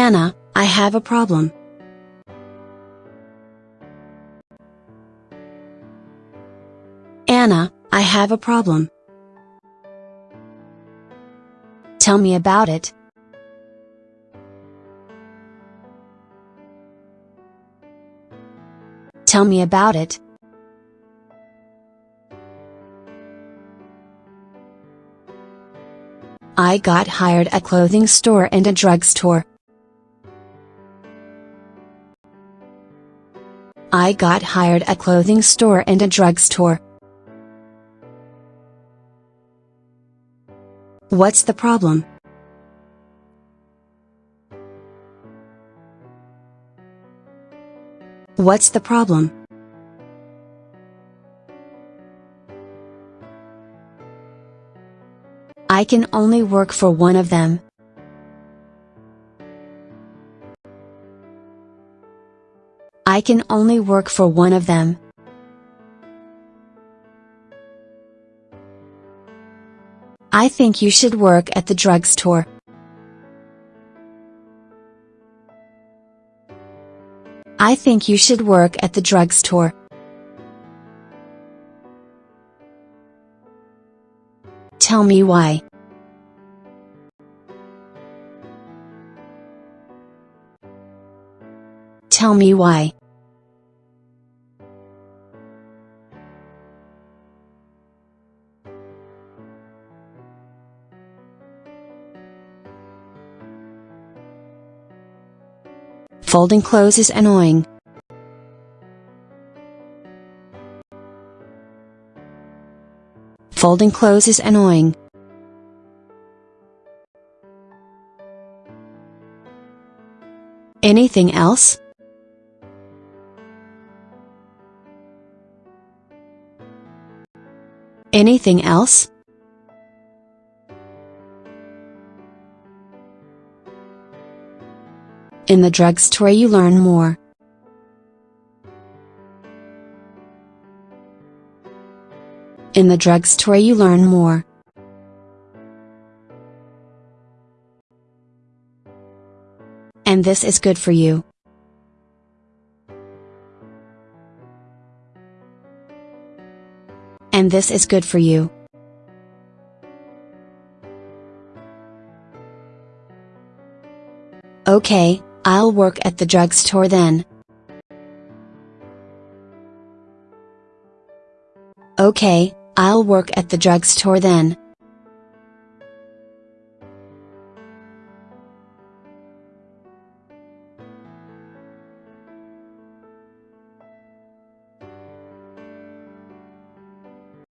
Anna, I have a problem. Anna, I have a problem. Tell me about it. Tell me about it. I got hired at a clothing store and a drugstore. I got hired at a clothing store and a drugstore. What's the problem? What's the problem? I can only work for one of them. I can only work for one of them. I think you should work at the drugstore. I think you should work at the drugstore. Tell me why. Tell me why. Folding clothes is annoying. Folding clothes is annoying. Anything else? Anything else? In the drugstore you learn more. In the drugstore you learn more. And this is good for you. And this is good for you. Okay, I'll work at the drugstore then. Okay, I'll work at the drugstore then.